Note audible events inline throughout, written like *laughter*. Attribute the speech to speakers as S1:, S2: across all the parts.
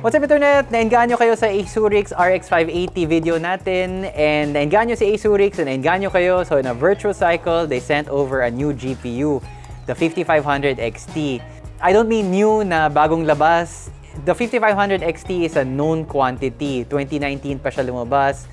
S1: What's up Internet? Nainganyo kayo sa Asurix RX 580 video natin and nainganyo si Asurix and nainganyo kayo so in a virtual cycle they sent over a new GPU, the 5500 XT. I don't mean new na bagong labas. The 5500 XT is a known quantity. 2019 pa siya lumabas.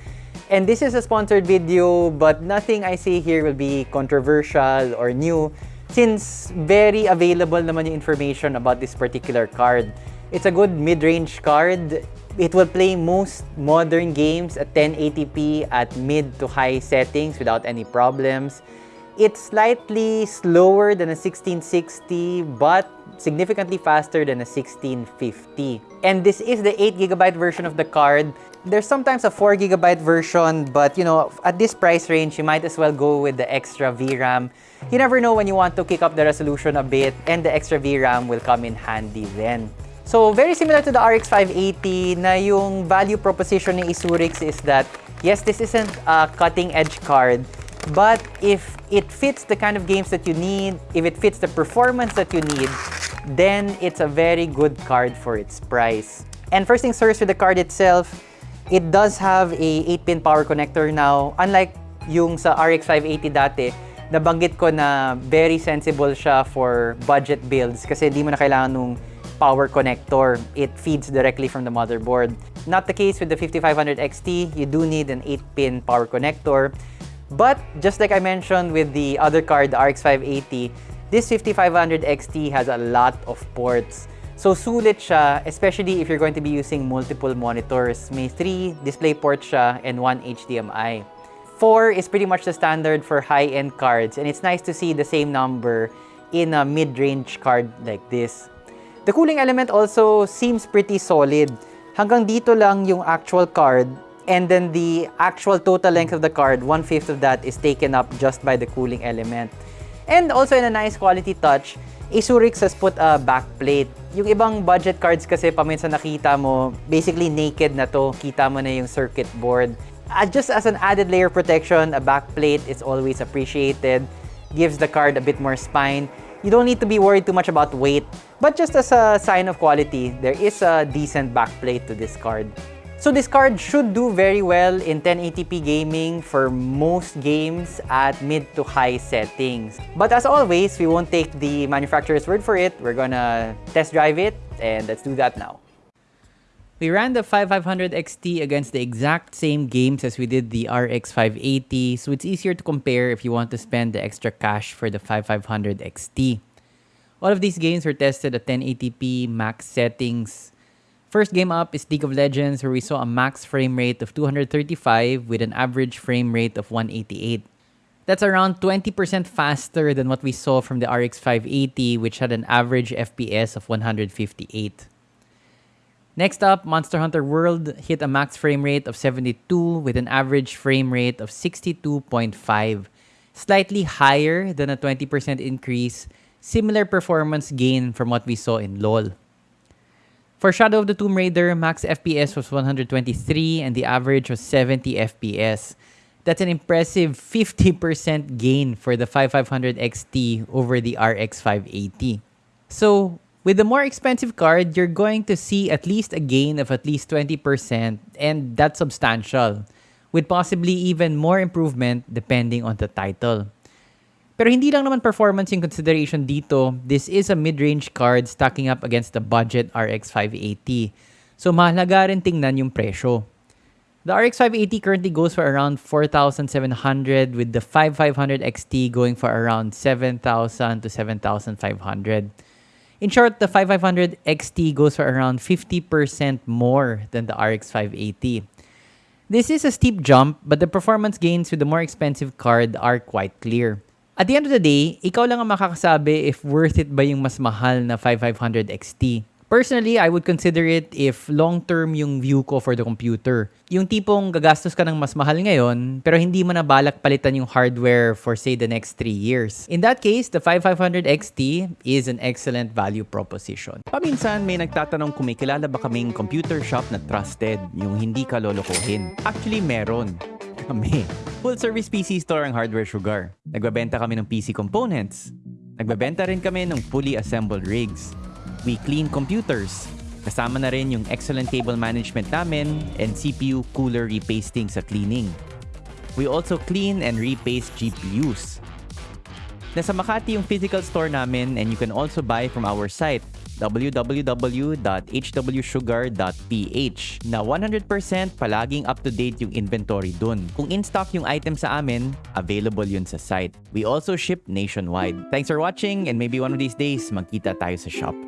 S1: And this is a sponsored video but nothing I say here will be controversial or new since very available naman yung information about this particular card. It's a good mid-range card. It will play most modern games at 1080p at mid to high settings without any problems. It's slightly slower than a 1660 but significantly faster than a 1650. And this is the 8GB version of the card. There's sometimes a 4GB version but you know, at this price range, you might as well go with the extra VRAM. You never know when you want to kick up the resolution a bit and the extra VRAM will come in handy then. So, very similar to the RX 580 na yung value proposition ni Isurix is that, yes, this isn't a cutting-edge card, but if it fits the kind of games that you need, if it fits the performance that you need, then it's a very good card for its price. And first things first with the card itself, it does have a 8-pin power connector now. Unlike yung sa RX 580 dati, nabanggit ko na very sensible siya for budget builds kasi hindi mo na kailangan nung power connector. It feeds directly from the motherboard. Not the case with the 5500 XT. You do need an 8-pin power connector. But just like I mentioned with the other card, the RX 580, this 5500 XT has a lot of ports. So sulit siya, especially if you're going to be using multiple monitors. May 3 display ports siya and 1 HDMI. 4 is pretty much the standard for high-end cards and it's nice to see the same number in a mid-range card like this. The cooling element also seems pretty solid. Hanggang dito lang yung actual card and then the actual total length of the card, one-fifth of that is taken up just by the cooling element. And also in a nice quality touch, Asurix has put a backplate. Yung ibang budget cards kasi paminsan nakita mo, basically naked na to, kita mo na yung circuit board. Uh, just as an added layer protection, a backplate is always appreciated, gives the card a bit more spine. You don't need to be worried too much about weight, but just as a sign of quality, there is a decent backplate to this card. So this card should do very well in 1080p gaming for most games at mid to high settings. But as always, we won't take the manufacturer's word for it. We're gonna test drive it and let's do that now. We ran the 5500 XT against the exact same games as we did the RX 580, so it's easier to compare if you want to spend the extra cash for the 5500 XT. All of these games were tested at 1080p max settings First game up is League of Legends where we saw a max frame rate of 235 with an average frame rate of 188. That's around 20% faster than what we saw from the RX 580 which had an average FPS of 158. Next up, Monster Hunter World hit a max frame rate of 72 with an average frame rate of 62.5, slightly higher than a 20% increase, similar performance gain from what we saw in LoL. For Shadow of the Tomb Raider, max FPS was 123 and the average was 70 FPS. That's an impressive 50% gain for the 5500 XT over the RX 580. So, with the more expensive card, you're going to see at least a gain of at least 20% and that's substantial, with possibly even more improvement depending on the title. Pero hindi lang naman performance yung consideration dito. This is a mid-range card stacking up against the budget RX 580. So mahalaga rin tingnan yung presyo. The RX 580 currently goes for around 4,700 with the 5500 XT going for around 7,000 to 7,500. In short, the 5500 XT goes for around 50% more than the RX 580. This is a steep jump, but the performance gains with the more expensive card are quite clear. At the end of the day, ikaw lang ang makakasabi if worth it ba yung mas mahal na 5500 XT. Personally, I would consider it if long-term yung view ko for the computer. Yung tipong gagastos ka ng mas mahal ngayon, pero hindi mo na balak palitan yung hardware for say the next 3 years. In that case, the 5500 XT is an excellent value proposition.
S2: Paminsan may nagtatanong kung may kilala ba kaming computer shop na trusted, yung hindi ka lolokohin. Actually, meron *laughs* kami. Full-service PC store ang Hardware Sugar. Nagbabenta kami ng PC components. Nagbabenta rin kami ng fully assembled rigs. We clean computers. Kasama na rin yung excellent cable management namin and CPU cooler repasting sa cleaning. We also clean and repaste GPUs. Nasa Makati yung physical store namin and you can also buy from our site www.hwsugar.ph na 100% palaging up-to-date yung inventory dun. Kung in-stock yung item sa amin, available yun sa site. We also ship nationwide. Thanks for watching and maybe one of these days magkita tayo sa shop.